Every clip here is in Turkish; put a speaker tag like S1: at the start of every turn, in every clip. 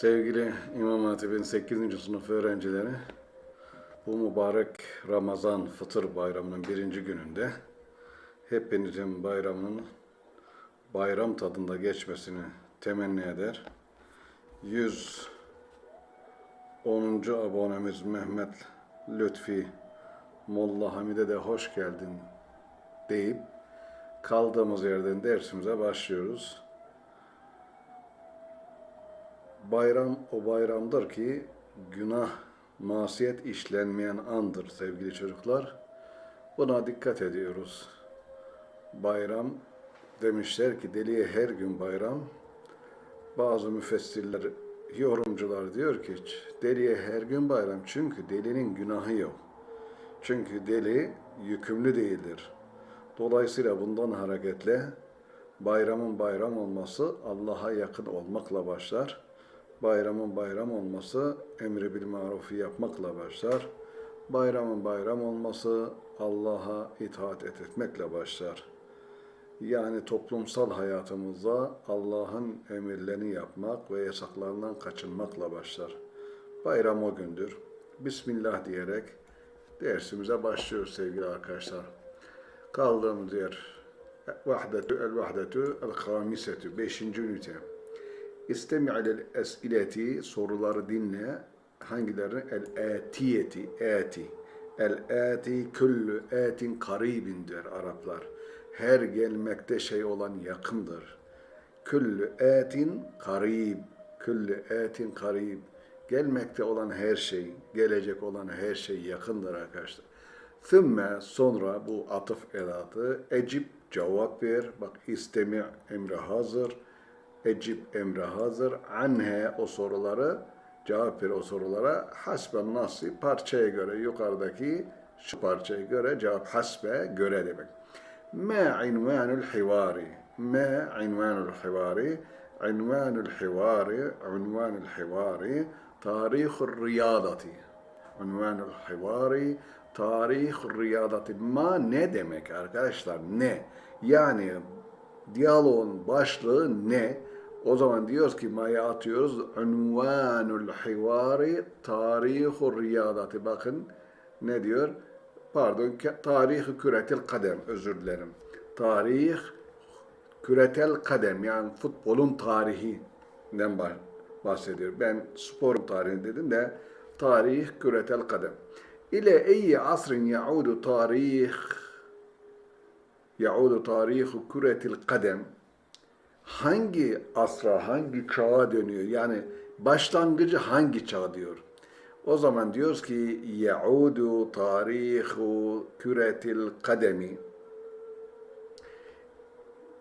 S1: Sevgili İmam Hatip'in 8. sınıf öğrencileri, bu mübarek Ramazan Fıtır Bayramı'nın birinci gününde hepinizin bayramının bayram tadında geçmesini temenni eder. 110. abonemiz Mehmet Lütfi Molla Hamide de hoş geldin deyip kaldığımız yerden dersimize başlıyoruz. Bayram o bayramdır ki günah, masiyet işlenmeyen andır sevgili çocuklar. Buna dikkat ediyoruz. Bayram demişler ki deliye her gün bayram. Bazı müfessirler, yorumcular diyor ki deliye her gün bayram çünkü delinin günahı yok. Çünkü deli yükümlü değildir. Dolayısıyla bundan hareketle bayramın bayram olması Allah'a yakın olmakla başlar bayramın bayram olması emri bil marufu yapmakla başlar. Bayramın bayram olması Allah'a itaat et etmekle başlar. Yani toplumsal hayatımızda Allah'ın emirlerini yapmak ve yasaklarından kaçınmakla başlar. Bayram o gündür. Bismillah diyerek dersimize başlıyoruz sevgili arkadaşlar. Kaldığımız yer Vahdetü el Vahdetü el Hamisetü 5. ünite. İstemi'lel es'ileti soruları dinle. Hangileri? El-etiyeti, eti. El-eti küllü etin karibin der Araplar. Her gelmekte şey olan yakındır. Küllü etin karib. Küllü etin karib. Gelmekte olan her şey, gelecek olan her şey yakındır arkadaşlar. Thümme sonra bu atıf edatı ecib cevap ver. Bak istemi emri hazır ecib emre hazır. Anhe o soruları cevap ver o sorulara hasbe nasi parçaya göre yukarıdaki şu parçaya göre cevap hasbe göre demek. Ma invanul hivari. Ma invanul hivari. İnvanul hivari unvanul hivari tarihur riyadati. Unvanul hivari tarih riyadati. Ma ne demek arkadaşlar? Ne? Yani diyaloğun başlığı ne o zaman diyoruz ki maya atıyoruz. Unvanul hivari tarihur riyadati. Bakın ne diyor? Pardon, tarihi küretel kadem. Özür dilerim. Tarih küretel kadem. Yani futbolun tarihinden bahsediyor. Ben sporun tarihi dedim de tarih küretel kadem. İle eyyi asrin yaudu tarih yaudu tarihu küretil kadem hangi asra, hangi çağa dönüyor? Yani başlangıcı hangi çağ diyor? O zaman diyoruz ki yaudu tarihu küretil kademi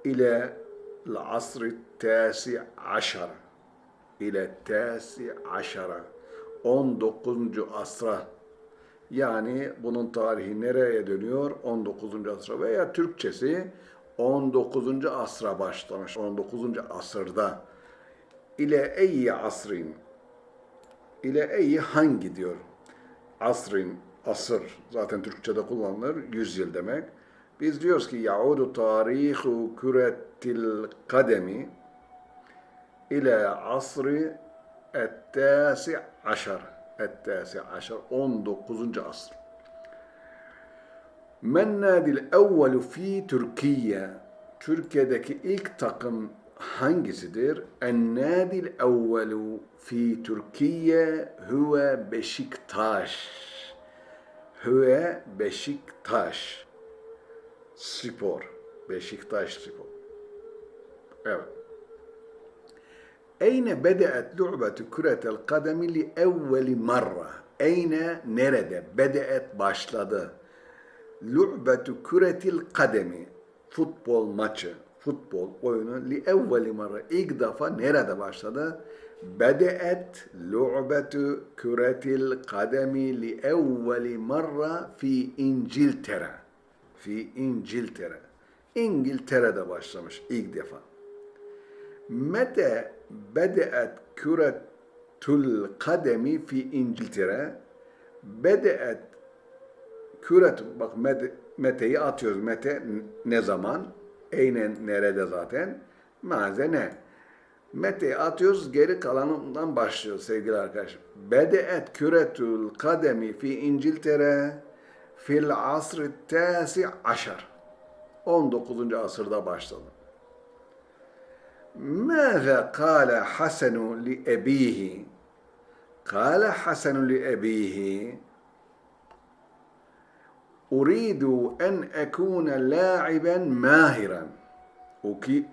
S1: ile asr tasi aşar ile tasi aşara 19. asra yani bunun tarihi nereye dönüyor? 19. asra veya Türkçesi 19. asra başlamış. 19. asırda ile eyyi asrin ile eyyi hangi diyor. Asrin, asır zaten Türkçe'de kullanılır. Yüzyıl demek. Biz diyoruz ki yaudu tarihu küretil kademi ile asri ettâsi aşar. Ettâsi aşar. 19. asr. Men nadil evvelu fi Türkiye. Türkiye'deki ilk takım hangisidir? En nadil evvelu fi Türkiye huve Beşiktaş. Huve Beşiktaş. Spor. Beşiktaş spor. Evet. Eyne bedeet lu'betu küretel kademi li evveli marra. Eyne nerede? Bedeet başladı lu'betu küretil kademi futbol maçı, futbol oyunu li evveli marra ilk defa nerede başladı? Bedeet lu'betu küretil kademi li evveli marra fi İngiltere. Fi İngiltere. İngiltere'de başlamış ilk defa. Mete bedeet küretul kademi fi İngiltere. Bedeet Küret, bak met, meteyi atıyoruz. Mete ne zaman? Eynen nerede zaten? Maze ne? Mete atıyoruz, geri kalanından başlıyoruz sevgili arkadaşlar. Bedeet küretül kademi fi İngiltere fil asr tasi aşar. 19. asırda başladı. ماذا قال حسن لأبيه قال حسن لأبيه Uridu en ekune la'iben mahiran.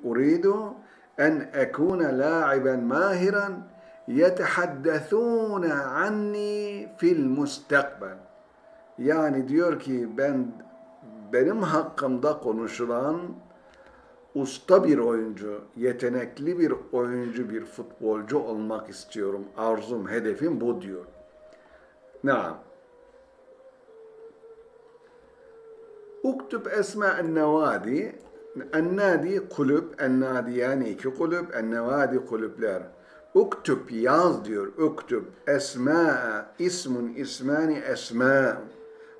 S1: Uridu en ekune la'iben mahiran yetehaddethûne anni fil mustakbel. Yani diyor ki ben benim hakkımda konuşulan usta bir oyuncu, yetenekli bir oyuncu, bir futbolcu olmak istiyorum. Arzum, hedefim bu diyor. Ne? Uktub esma el-nevadi. El-nadi kulüp, el-nadi yani iki kulüp, el-nevadi kulüpler. Uktub yaz diyor. Uktub esma ismun ismani esma.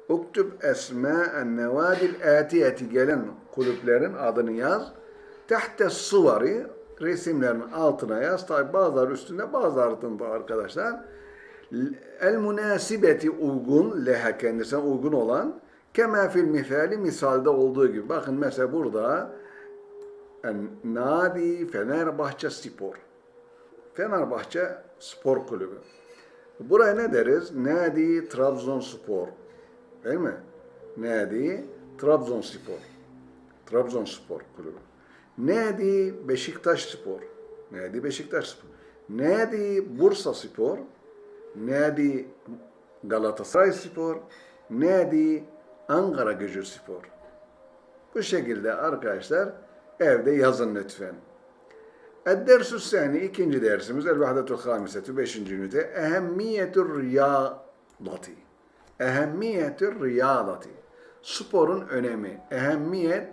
S1: Uktub esma el-nevadi atiyeti gelen kulüplerin adını yaz. Tahte suvari resimlerin altına yaz. Tabi bazıları üstünde bazıları altında arkadaşlar. El münasibeti uygun leha kendisine uygun olan kema fil misali misalde olduğu gibi. Bakın mesela burada Nadi Fenerbahçe Spor. Fenerbahçe Spor Kulübü. Buraya ne deriz? Nadi Trabzonspor. Değil mi? Nadi Trabzonspor. Trabzonspor Kulübü. Nadi Beşiktaş Spor. Nadi Beşiktaş Spor. Nadi Bursa Spor. Nadi Galatasaray Spor. Nadi Ankara Gücü Spor. Bu şekilde arkadaşlar evde yazın lütfen. Ed-dersu sani ikinci dersimiz el vahdetul hamisetu beşinci ünite ehemmiyetur riyadati. Ehemmiyetur riyadati. Sporun önemi. Ehemmiyet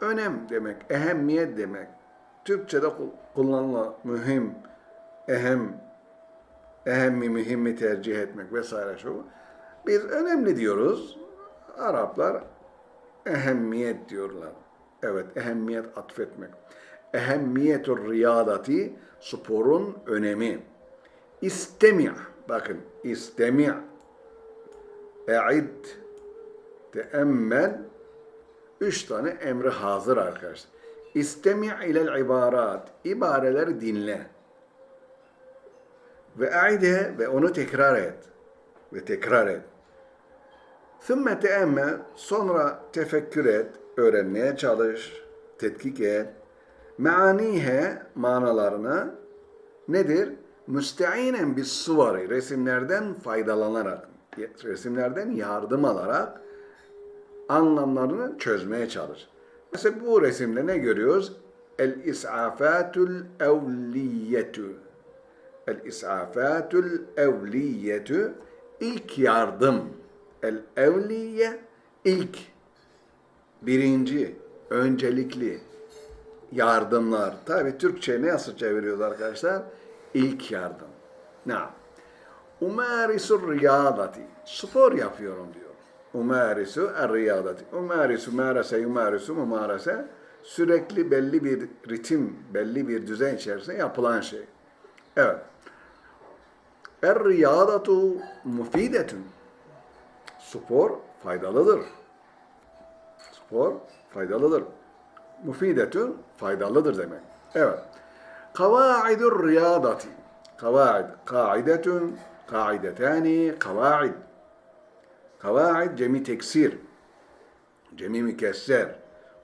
S1: önem demek. Ehemmiyet demek. Türkçe'de kullanılan mühim, ehem, ehemmi, mühimmi tercih etmek vesaire şu. Biz önemli diyoruz. Araplar ehemmiyet diyorlar. Evet, ehemmiyet atfetmek. Ehemmiyetur riyadati, sporun önemi. İstemi' bakın, istemi' e'id, teemmel, üç tane emri hazır arkadaşlar. İstemi' ilel ibarat, ibareleri dinle. Ve e'ide ve onu tekrar et. Ve tekrar et. Sümme teemmel, sonra tefekkür et, öğrenmeye çalış, tetkik et. Meanihe, manalarına nedir? Müsteinen bis suvari, resimlerden faydalanarak, resimlerden yardım alarak anlamlarını çözmeye çalış. Mesela bu resimde ne görüyoruz? El-is'afatul evliyetu. El-is'afatul evliyetu ilk yardım. El-evliye ilk, birinci, öncelikli yardımlar. Tabi Türkçe ne nasıl çeviriyoruz arkadaşlar? İlk yardım. Ne? Umarisur riyadati. Spor yapıyorum diyor. Umarisu er-riyadati. Umarisu marase yumarisu mumarase sürekli belli bir ritim, belli bir düzen içerisinde yapılan şey. Evet. Er-riyadatu mufidetun. Spor faydalıdır. Spor faydalıdır. Mufidetun faydalıdır demek. Evet. Kavaidur riyadati. Kavaid. Kaidetun. Kaidetani. Kavaid. Kavaid cemi teksir. Cemi mükesser.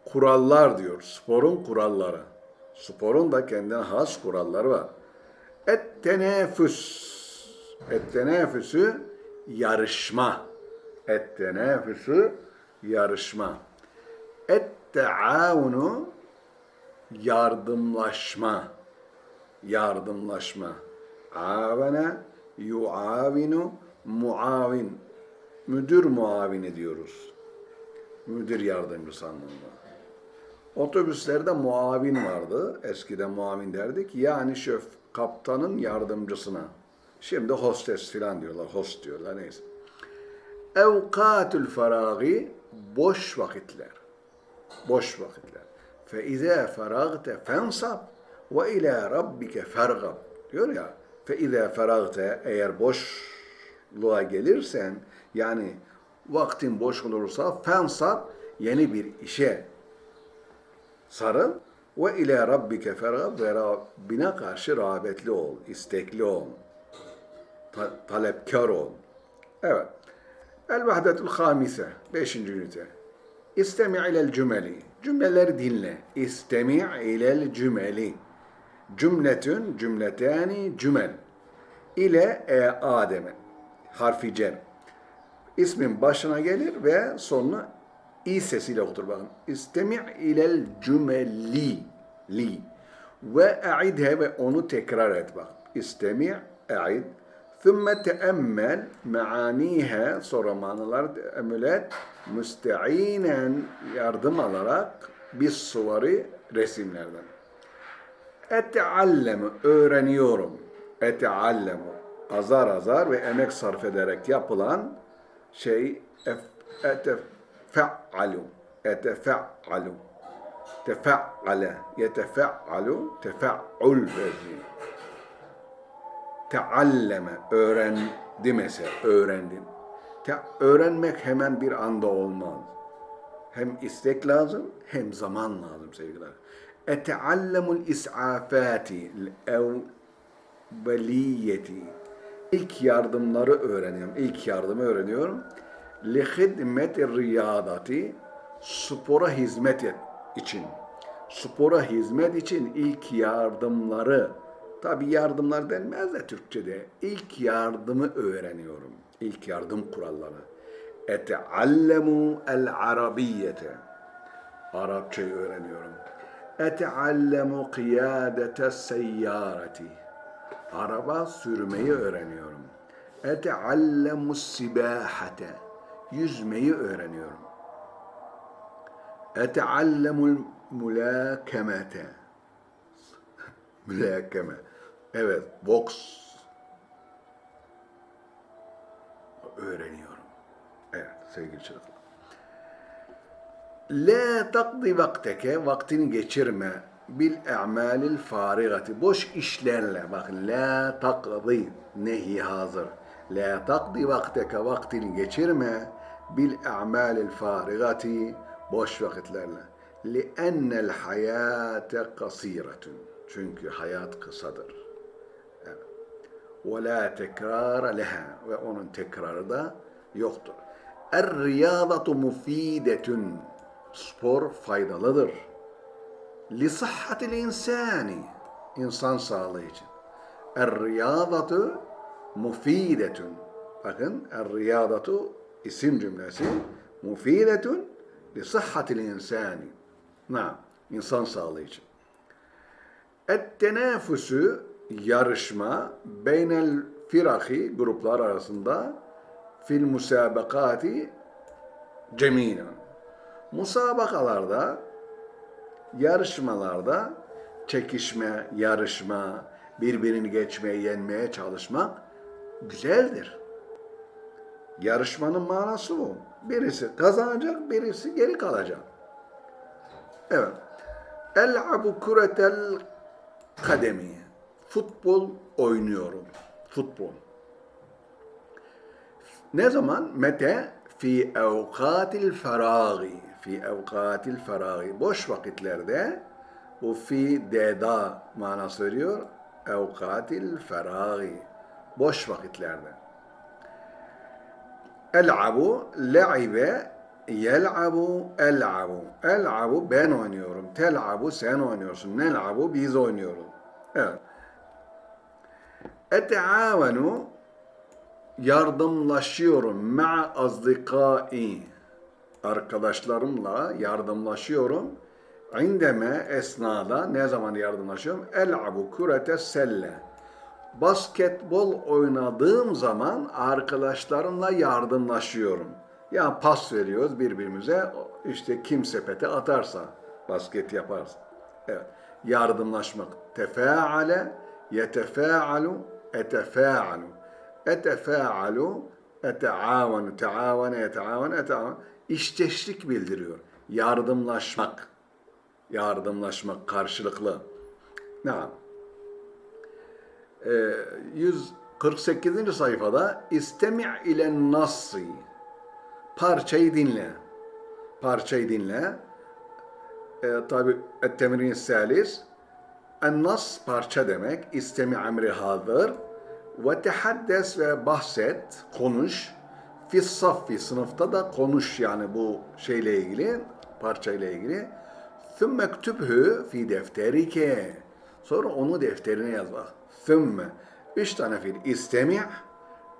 S1: Kurallar diyor. Sporun kuralları. Sporun da kendine has kuralları var. Et tenefüs. Et tenefüsü yarışma. Et tenefüsü yarışma. Et teavunu yardımlaşma. Yardımlaşma. Avene yuavinu muavin. Müdür muavini diyoruz. Müdür yardımcısı anlamında. Otobüslerde muavin vardı. Eskiden muavin derdik. Yani şöf kaptanın yardımcısına. Şimdi hostes filan diyorlar. Host diyorlar neyse. Evkatül feragi boş vakitler. Boş vakitler. Fe izâ feragte fensab Ve ila rabbike fergab. Diyor ya. Fe izâ feragte eğer boşluğa gelirsen yani vaktin boş olursa fensab yeni bir işe sarıl ve ila rabbike fergab ve Rabbine karşı rağbetli ol, istekli ol, ta- talepkar ol. Evet. El vahdetul hamise. Beşinci ünite. İstemi ilel cümeli. Cümleleri dinle. İstemi ilel cümeli. Cümletün, cümletani, cümel. İle e Adem'e. Harfi cer. İsmin başına gelir ve sonuna i sesiyle okur bakın. İstemi ilel cümeli. Li. Ve e'idhe ve onu tekrar et bak. İstemi, e'id. Thumma teemmel meaniha sonra manalar teemmül et. Müsteinen yardım alarak bir suvari resimlerden. Eteallemu öğreniyorum. Eteallemu azar azar ve emek sarf ederek yapılan şey ef- etefe'alu etefe'alu tefe'ale yetefe'alu tefe'ul vezni tealleme öğrendi mesela öğrendin. Te- öğrenmek hemen bir anda olmaz. Hem istek lazım hem zaman lazım sevgiler. Eteallemul is'afati evveliyeti. İlk yardımları öğreniyorum. İlk yardımı öğreniyorum. Li riyadati spora hizmet et için. Spora hizmet için ilk yardımları tabi yardımlar denmez de Türkçe'de ilk yardımı öğreniyorum. İlk yardım kuralları. Eteallemu el arabiyete. Arapçayı öğreniyorum. Eteallemu kıyadete seyyareti. Araba sürmeyi öğreniyorum. Eteallemu sibahate. Yüzmeyi öğreniyorum. Eteallemul mülakemete. Mülakeme. Evet, boks öğreniyorum. Evet, sevgili çocuklar. La takdi vakteke, vaktini geçirme bil e'malil farigati. Boş işlerle. Bak, la takdi, nehi hazır. La takdi vakteke, vaktini geçirme bil e'malil farigati, boş vakitlerle. Li'ennel hayate kasiretun. Çünkü hayat kısadır. Ve la tekrara leha. Ve onun tekrarı da yoktur. Er riyadatu mufidetun. Spor faydalıdır. Li sıhhatil insani. İnsan sağlığı için. Er riyadatu mufidetun. Bakın er riyadatu isim cümlesi. Mufidetun li sıhhatil insani. Na, insan sağlığı için. Et-tenafusü yarışma beynel firahi gruplar arasında fil musabakati cemina. Musabakalarda, yarışmalarda çekişme, yarışma, birbirini geçmeye, yenmeye çalışmak güzeldir. Yarışmanın manası bu. Birisi kazanacak, birisi geri kalacak. Evet. El'abu kuretel kademi. Futbol oynuyorum. Futbol. Ne zaman? Mete? Fi evkatil feragi. Fi evkatil feragi. Boş vakitlerde bu fi deda manası veriyor. Evkatil feragi. Boş vakitlerde. El'abu, le'ibe, yel'abu, el'abu. El'abu ben oynuyorum. Tel'abu sen oynuyorsun. Nel'abu biz oynuyoruz. Evet. Eteavenu yardımlaşıyorum. Ma'a azdikai arkadaşlarımla yardımlaşıyorum. İndeme esnada ne zaman yardımlaşıyorum? El'abu kurete selle. Basketbol oynadığım zaman arkadaşlarımla yardımlaşıyorum. Yani pas veriyoruz birbirimize. İşte kim sepete atarsa, basket yaparsa. Evet. Yardımlaşmak. Tefeale, yetefealu, etefealu. Etefealu, eteavanu, teavane, yeteavane, eteavane. İşteşlik bildiriyor. Yardımlaşmak. Yardımlaşmak karşılıklı. Naam. Ee, 148. sayfada istemi' ile nassi parçayı dinle. Parçayı dinle. Ee, tabi ettemrin salis en-nas parça demek. İstemi emri hazır. Ve tehaddes ve bahset, konuş. Fi saffi sınıfta da konuş yani bu şeyle ilgili, parçayla ilgili. Thümme ktübhü fi defterike. Sonra onu defterine yaz bak. Thümme. Üç tane fiil. İstemi'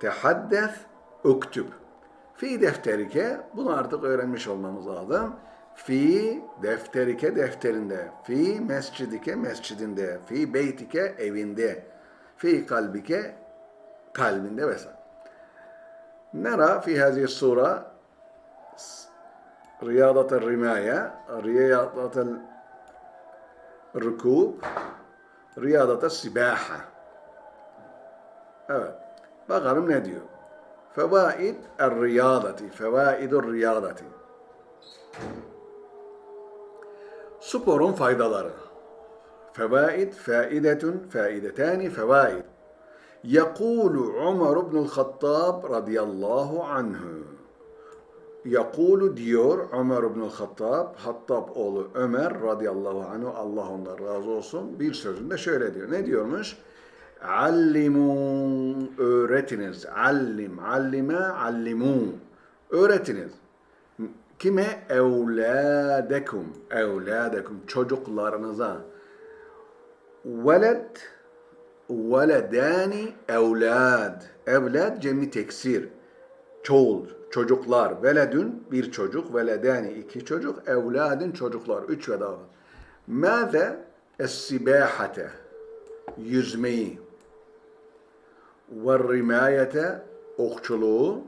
S1: tehaddes, uktüb. Fi defterike. Bunu artık öğrenmiş olmamız lazım. Fi defterike defterinde, fi mescidike mescidinde, fi beytike evinde, fi kalbike kalbinde vesaire. Nera fi hazihi sura riyadatel rimaye, riyadatel rükûb, riyadatel sibaha. Evet. Bakalım ne diyor? Fevaid er riyadati, fevaidul riyadati. Sporun faydaları. Fevaid, faidetun, faidetani, fevaid. Yekulu Umar ibnul Hattab radıyallahu anhu. Yakulu diyor Umar Ömer ibnül Hattab, Hattab oğlu Ömer radıyallahu anhu, Allah ondan razı olsun. Bir sözünde şöyle diyor. Ne diyormuş? Allimu öğretiniz. Allim, allime, allimu. Öğretiniz. Kime? Evladekum. Evladekum. Çocuklarınıza. Veled veledani evlad. Evlad cemi teksir. Çoğul, çocuklar. Veledün bir çocuk, veledani iki çocuk, evladın çocuklar. Üç ve daha. Mâze es-sibâhate. Yüzmeyi. Ve rimayete okçuluğu.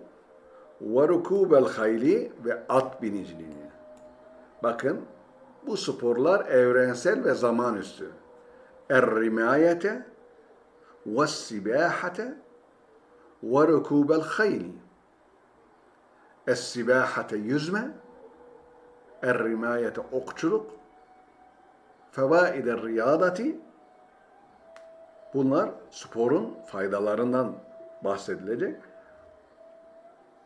S1: Ve rukûbel hayli ve at biniciliğini. Bakın bu sporlar evrensel ve zaman üstü. Er-rimayete والسباحة وركوب الخيل السباحة yüzme الرماية okçuluk فوائد الرياضة bunlar sporun faydalarından bahsedilecek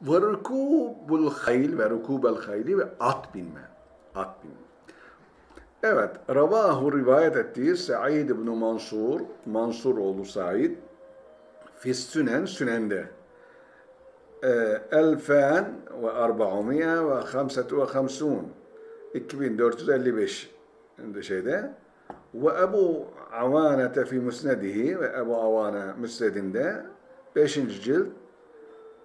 S1: ve rukubul hayl ve rukubel hayli ve at binme at binme Evet, Ravahu rivayet ettiği Sa'id ibn Mansur, Mansur oğlu Sa'id, Fis Sünen, Sünen'de. Elfen ve arba'umiye ve hamsetu ve hamsun. 2455 şeyde. Ve Ebu Avanete fi musnedihi ve Ebu Avane müsnedinde 5. cilt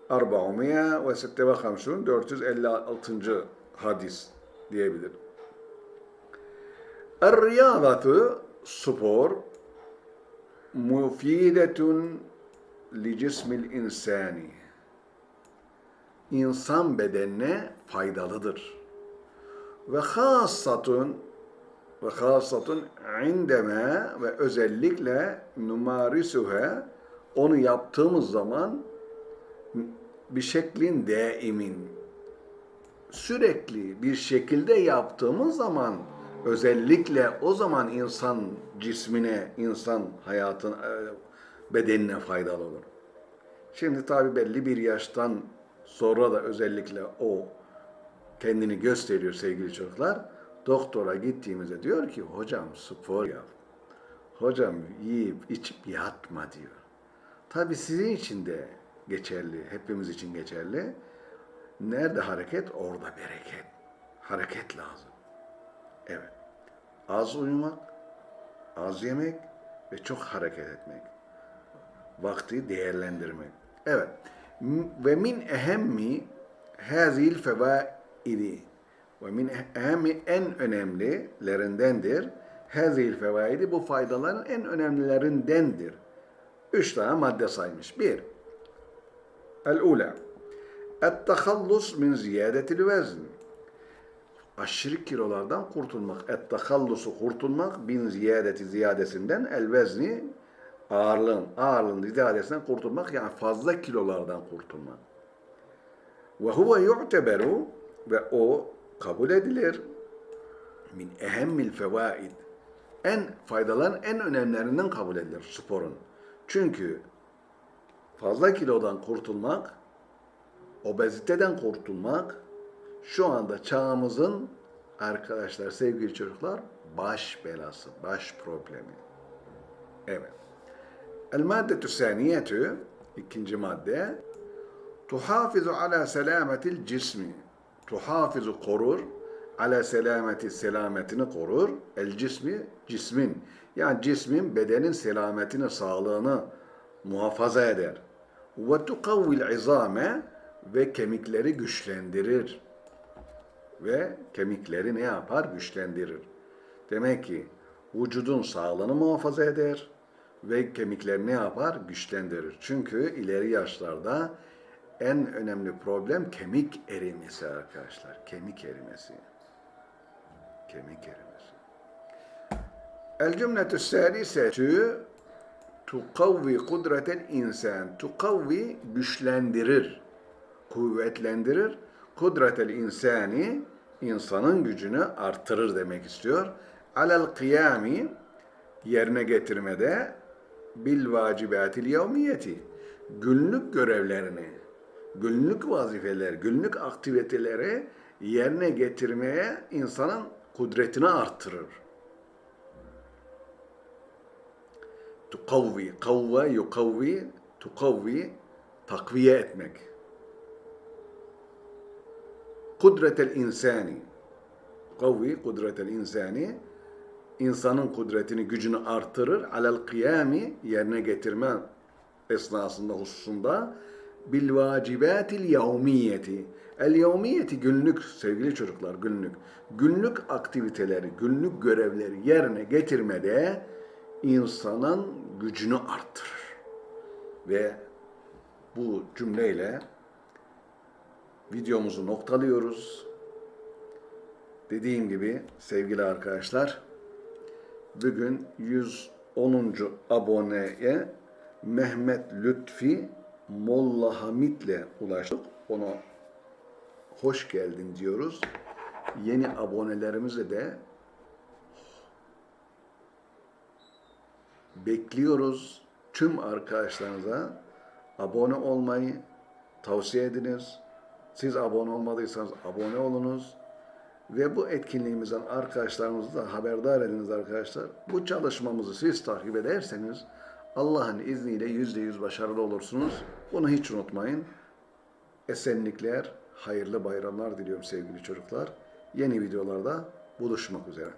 S1: arba'umiye ve sitte ve hamsun 456. hadis diyebilir. Er-riyadatu spor mufidetun li cismil insani. İnsan bedenine faydalıdır. Ve hassatun ve hassatun indeme ve özellikle numarisuhe onu yaptığımız zaman bir şeklin daimin sürekli bir şekilde yaptığımız zaman özellikle o zaman insan cismine, insan hayatın bedenine faydalı olur. Şimdi tabi belli bir yaştan sonra da özellikle o kendini gösteriyor sevgili çocuklar. Doktora gittiğimizde diyor ki hocam spor yap. Hocam yiyip içip yatma diyor. Tabi sizin için de geçerli, hepimiz için geçerli. Nerede hareket, orada bereket. Hareket lazım. Evet. Az uyumak, az yemek ve çok hareket etmek. Vakti değerlendirmek. Evet. Ve min ehemmi hazil fevaidi ve min ehemmi en önemlilerindendir. Hazil fevaidi bu faydaların en önemlilerindendir. Üç tane madde saymış. Bir, el-ula, et-tehallus min ziyadetil vezn aşırı kilolardan kurtulmak. Et tahallusu kurtulmak bin ziyadeti ziyadesinden el vezni ağırlığın, ağırlığın ziyadesinden kurtulmak yani fazla kilolardan kurtulmak. Ve huve yu'teberu ve o kabul edilir min ehemmil fevaid en faydaların en önemlilerinden kabul edilir sporun. Çünkü fazla kilodan kurtulmak, obeziteden kurtulmak şu anda çağımızın arkadaşlar, sevgili çocuklar baş belası, baş problemi. Evet. El maddetü saniyetü ikinci madde. Tuhafizu ala selametil cismi. Tuhafizu korur ala selameti selametini korur. El cismi cismin. Yani cismin bedenin selametini sağlığını muhafaza eder ve tukavvil izame ve kemikleri güçlendirir ve kemikleri ne yapar? Güçlendirir. Demek ki vücudun sağlığını muhafaza eder ve kemikleri ne yapar? Güçlendirir. Çünkü ileri yaşlarda en önemli problem kemik erimesi arkadaşlar. Kemik erimesi. Kemik erimesi. El cümletü salisetü tukavvi kudretel insan. Tukavvi güçlendirir, kuvvetlendirir. Kudretel insani insanın gücünü artırır demek istiyor. Alel kıyami yerine getirmede bil vacibatil yevmiyeti günlük görevlerini, günlük vazifeler, günlük aktiviteleri yerine getirmeye insanın kudretini artırır. Tukavvi, kavve, yukavvi, tukavvi, takviye etmek. Kudretel insani, kavvi, kudretel insani, insanın kudretini, gücünü artırır. Alel kıyami, yerine getirme esnasında, hususunda bil vacibatil yevmiyeti. El yevmiyeti günlük sevgili çocuklar günlük. Günlük aktiviteleri, günlük görevleri yerine getirmede insanın gücünü arttırır. Ve bu cümleyle videomuzu noktalıyoruz. Dediğim gibi sevgili arkadaşlar bugün 110. aboneye Mehmet Lütfi Molla Hamit'le ulaştık. Ona hoş geldin diyoruz. Yeni abonelerimize de bekliyoruz. Tüm arkadaşlarınıza abone olmayı tavsiye ediniz. Siz abone olmadıysanız abone olunuz. Ve bu etkinliğimizden arkadaşlarınızı da haberdar ediniz arkadaşlar. Bu çalışmamızı siz takip ederseniz Allah'ın izniyle yüzde yüz başarılı olursunuz. Bunu hiç unutmayın. Esenlikler, hayırlı bayramlar diliyorum sevgili çocuklar. Yeni videolarda buluşmak üzere.